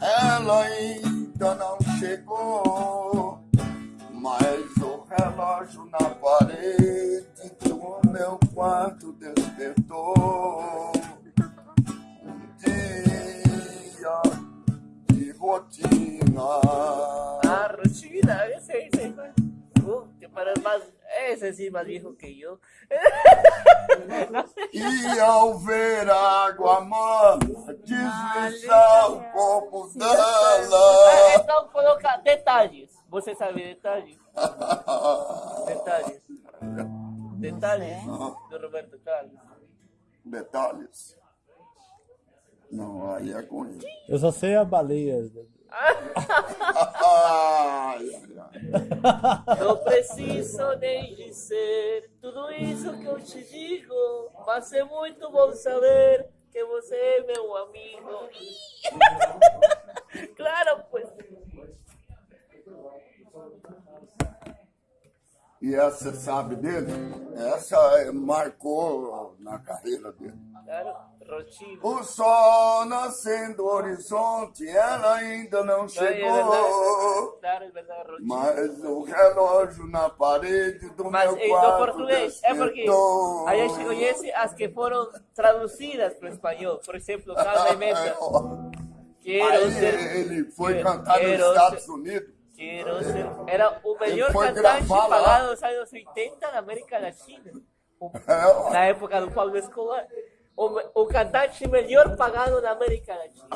Ela ainda não chegou, mas o relógio na parede do meu quarto despertou. Um dia de rotina. Ah, rotina, ese, ese. Uh, que para más, ese sí más viejo que yo. E ao ver a água morna deslizar o corpo dela. então coloca detalhes. Você sabe detalhes? Detalhes. Detalhes do Roberto Carlos. Detalhes. Não, aí é com ele. Eu só sei a baleia. Ai, Não preciso nem dizer tudo isso que eu te digo, mas é muito bom saber que você é meu amigo. claro, pues. E essa sabe dele? Essa é- marcou na carreira dele. O sol nascendo no horizonte, ela ainda não es chegou. Rotina. Mas o relógio na parede do Mas meu em quarto português, é porque a gente conhece as que foram traduzidas para o espanhol. Por exemplo, Calma e. Quero ser. ele foi quero- cantar nos Estados ser- Unidos. Quero ser. Era o melhor cantante pagado dos anos 80 na América Latina. Na época do Pablo Escobar. O, o cantante melhor pagado na América Latina.